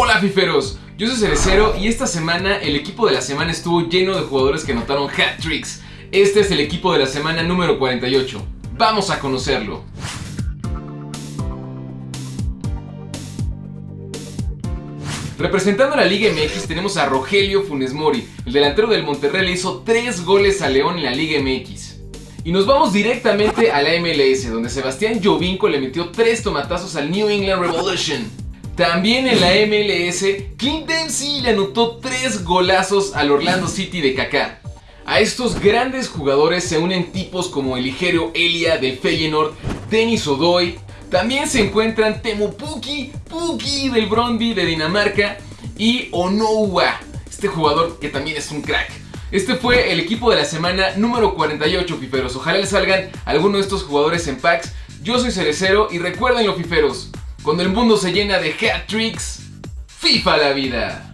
Hola fiferos, yo soy Cerecero y esta semana el equipo de la semana estuvo lleno de jugadores que anotaron hat tricks. Este es el equipo de la semana número 48. Vamos a conocerlo. Representando a la Liga MX tenemos a Rogelio Funes Mori, el delantero del Monterrey le hizo 3 goles a León en la Liga MX. Y nos vamos directamente a la MLS, donde Sebastián Jovinko le metió 3 tomatazos al New England Revolution. También en la MLS, Clint Dempsey le anotó 3 golazos al Orlando City de Kaká. A estos grandes jugadores se unen tipos como el ligero Elia de Feyenoord, Denis Odoy, también se encuentran Temu Puki, Puki del Brondby de Dinamarca y Onoua, este jugador que también es un crack. Este fue el equipo de la semana número 48, fiferos. Ojalá les salgan algunos de estos jugadores en packs. Yo soy Cerecero y recuerden los fiferos, cuando el mundo se llena de hat tricks, FIFA la vida.